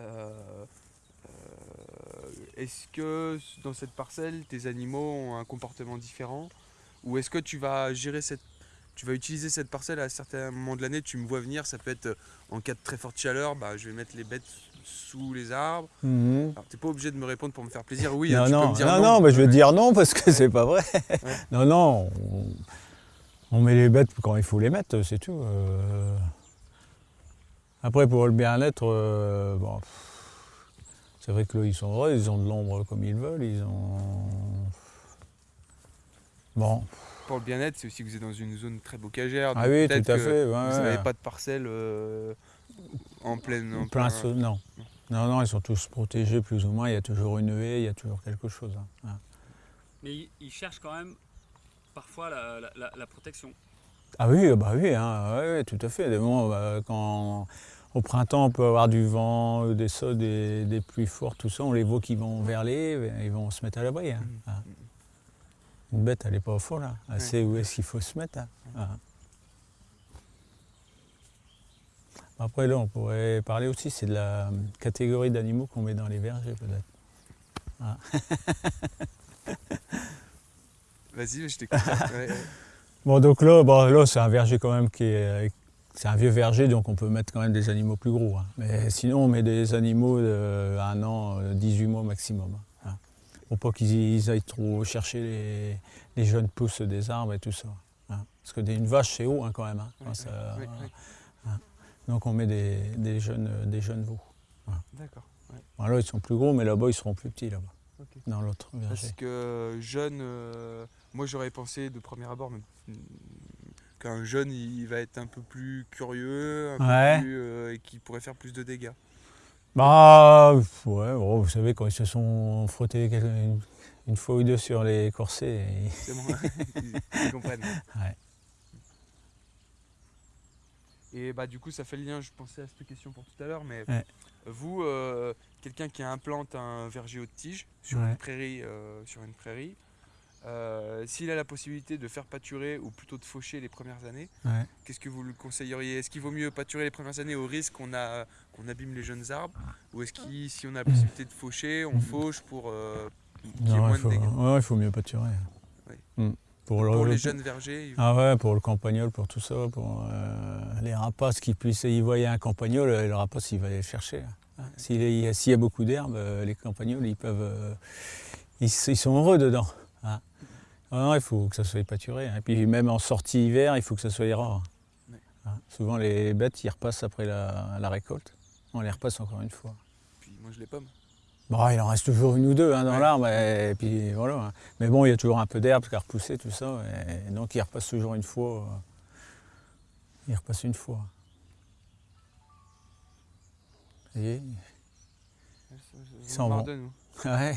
euh, euh, est-ce que dans cette parcelle, tes animaux ont un comportement différent? Ou est-ce que tu vas gérer cette tu vas utiliser cette parcelle à certains moments de l'année, tu me vois venir, ça peut être euh, en cas de très forte chaleur, bah, je vais mettre les bêtes sous les arbres. Mhm. Alors t'es pas obligé de me répondre pour me faire plaisir, oui, non, hein, tu non, peux me dire non, non. non, mais je vais dire non parce que c'est pas vrai. Ouais. Non, non, on, on met les bêtes quand il faut les mettre, c'est tout. euh. Après, pour le bien-être, euh, bon, c'est vrai que là, ils sont heureux, ils ont de l'ombre comme ils veulent, ils ont... Bon, Pour le bien-être, c'est aussi que vous êtes dans une zone très bocagère. ah oui, peut-être tout à que fait. ouais, Vous ouais. n'avez pas de parcelle euh, en pleine. en plein plein- saut, non. Non, non, ils sont tous protégés plus ou moins, il y a toujours une haie, il y a toujours quelque chose. hein. Mais ils, ils cherchent quand même parfois la, la- la- la protection. Ah oui, bah oui, hein, ouais, ouais, tout à fait. Des moments, bah, quand au printemps on peut avoir du vent, des sauts, des, des pluies fortes, tout ça, on les voit qui vont vers les, ils vont se mettre à l'abri. hein. Mhm. Ah. Une bête, elle n'est pas au fond là. Elle Ouais. sait où est-ce qu'il faut se mettre. hein. Ah. Après là, on pourrait parler aussi, c'est de la catégorie d'animaux qu'on met dans les vergers peut-être. Vas-y, je t'écoute. Bon, donc là, bon, là c'est un verger quand même qui est. C'est un vieux verger, donc on peut mettre quand même des animaux plus gros. hein. Mais sinon, on met des animaux de un an, euh, 18 mois maximum. hein. Pour pas qu'ils ils aillent trop chercher les, les jeunes pousses des arbres et tout ça. hein. Parce que des- une vache, c'est haut quand même. ça- ouais. Donc on met des, des jeunes, euh, des jeunes veaux. D'accord. Bon, là, ils sont plus gros, mais là-bas, ils seront plus petits, là-bas, Dans l'autre. Parce que jeune, euh, moi j'aurais pensé de premier abord mm, qu'un jeune il va être un peu plus curieux, un Ouais. peu plus, euh, et qui pourrait faire plus de dégâts. Bah, ouais, bon, vous savez, quand ils se sont frottés une, une fois ou deux sur les corsets, C'est bon, ils, ils comprennent. Ouais. Et bah du coup ça fait le lien, je pensais à cette question pour tout à l'heure, mais Ouais. Vous, euh, quelqu'un qui implante un verger haute tige sur Ouais. une prairie, euh, sur une prairie, euh, s'il a la possibilité de faire pâturer ou plutôt de faucher les premières années, Ouais. qu'est-ce que vous le conseilleriez? Est-ce qu'il vaut mieux pâturer les premières années au risque qu'on a qu'on abîme les jeunes arbres? Ou est-ce qu'il si on a la possibilité de faucher, on fauche pour qu'il y ait moins il faut, de dégâts? ouais, il faut mieux pâturer. Oui. Mm. Pour, le- Pour le- les jeunes vergers, Ah ouais, pour le campagnol, pour tout ça, pour euh, les rapaces qui puissent y voyaient un campagnol, euh, le rapace il va aller le chercher. hein. S'il y, a- s'il y a beaucoup d'herbes, euh, les campagnols ils peuvent, euh, ils, sont heureux dedans. hein. Ah non, il faut que ça soit pâturé. hein. Et puis même en sortie hiver, il faut que ça soit rare. Souvent les bêtes ils repassent après la, la récolte. On les repasse encore une fois. puis moi je les pomme. Bon, il en reste toujours une ou deux hein, dans Ouais. l'arbre, et, puis voilà. Mais bon, il y a toujours un peu d'herbe qui a repoussé, tout ça, et donc il repasse toujours une fois. euh, il repasse une fois. Vous voyez? Ils sont bons. Ouais.